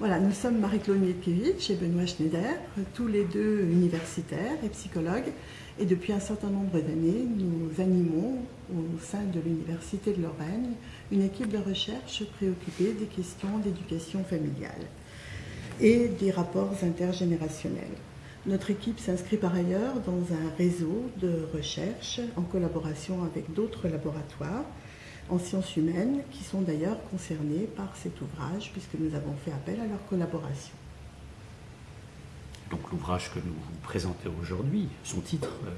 Voilà, nous sommes Marie-Claude Mietkiewicz et Benoît Schneider, tous les deux universitaires et psychologues. Et depuis un certain nombre d'années, nous animons au sein de l'Université de Lorraine une équipe de recherche préoccupée des questions d'éducation familiale et des rapports intergénérationnels. Notre équipe s'inscrit par ailleurs dans un réseau de recherche en collaboration avec d'autres laboratoires en sciences humaines qui sont d'ailleurs concernés par cet ouvrage puisque nous avons fait appel à leur collaboration. Donc l'ouvrage que nous vous présentons aujourd'hui, son titre, euh,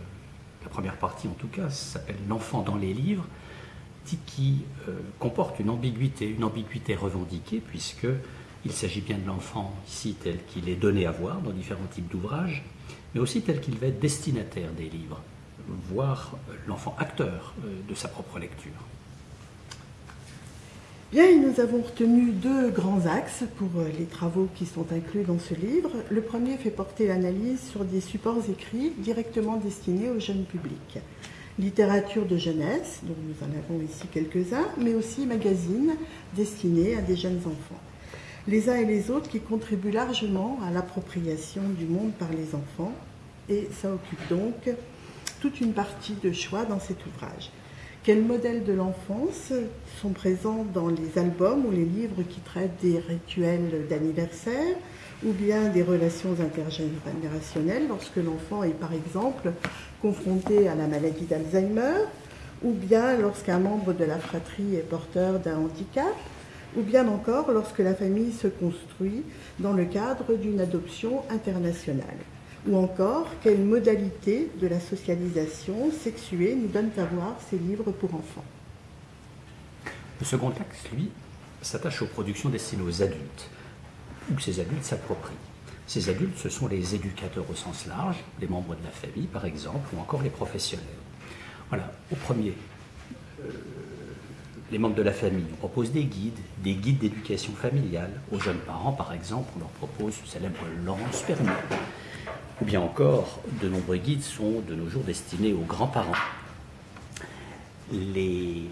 la première partie en tout cas, s'appelle L'enfant dans les livres, titre qui euh, comporte une ambiguïté, une ambiguïté revendiquée puisque il s'agit bien de l'enfant ici tel qu'il est donné à voir dans différents types d'ouvrages, mais aussi tel qu'il va être destinataire des livres, voire l'enfant acteur euh, de sa propre lecture. Bien, nous avons retenu deux grands axes pour euh, les travaux qui sont inclus dans ce livre. Le premier fait porter l'analyse sur des supports écrits directement destinés au jeune public. Littérature de jeunesse, dont nous en avons ici quelques-uns, mais aussi magazines destinés à des jeunes enfants. Les uns et les autres qui contribuent largement à l'appropriation du monde par les enfants, et ça occupe donc toute une partie de choix dans cet ouvrage. Quels modèles de l'enfance sont présents dans les albums ou les livres qui traitent des rituels d'anniversaire ou bien des relations intergénérationnelles lorsque l'enfant est par exemple confronté à la maladie d'Alzheimer ou bien lorsqu'un membre de la fratrie est porteur d'un handicap ou bien encore lorsque la famille se construit dans le cadre d'une adoption internationale? Ou encore quelles modalités de la socialisation sexuée nous donnent à voir ces livres pour enfants. Le second axe, lui, s'attache aux productions destinées aux adultes, ou que ces adultes s'approprient. Ces adultes, ce sont les éducateurs au sens large, les membres de la famille par exemple, ou encore les professionnels. Voilà, au premier, euh, les membres de la famille nous proposent des guides, des guides d'éducation familiale. Aux jeunes parents, par exemple, on leur propose le célèbre Laurence Perrier ou bien encore, de nombreux guides sont de nos jours destinés aux grands-parents. Les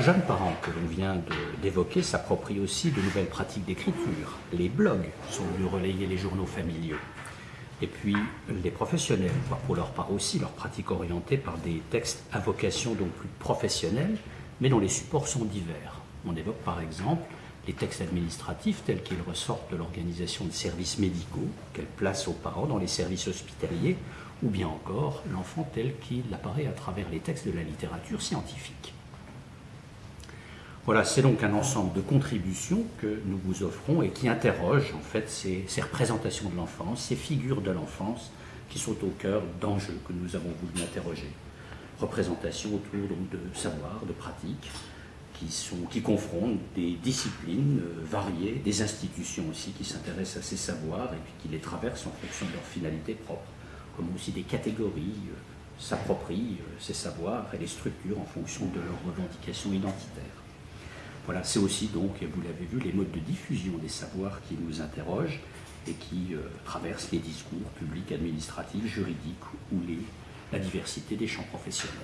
jeunes parents que l'on vient d'évoquer s'approprient aussi de nouvelles pratiques d'écriture. Les blogs sont venus relayer les journaux familiaux. Et puis les professionnels voient pour leur part aussi leurs pratiques orientées par des textes à vocation donc plus professionnelle, mais dont les supports sont divers. On évoque par exemple les textes administratifs tels qu'ils ressortent de l'organisation de services médicaux, qu'elle place aux parents dans les services hospitaliers, ou bien encore l'enfant tel qu'il apparaît à travers les textes de la littérature scientifique. Voilà, c'est donc un ensemble de contributions que nous vous offrons et qui interrogent en fait ces, représentations de l'enfance, ces figures de l'enfance qui sont au cœur d'enjeux que nous avons voulu interroger. Représentations autour de savoir, de pratiques, qui, confrontent des disciplines euh, variées, des institutions aussi qui s'intéressent à ces savoirs et qui les traversent en fonction de leur finalité propre, comme aussi des catégories euh, s'approprient euh, ces savoirs et les structures en fonction de leurs revendications identitaires. Voilà, c'est aussi donc, vous l'avez vu, les modes de diffusion des savoirs qui nous interrogent et qui traversent les discours publics, administratifs, juridiques ou les, la diversité des champs professionnels.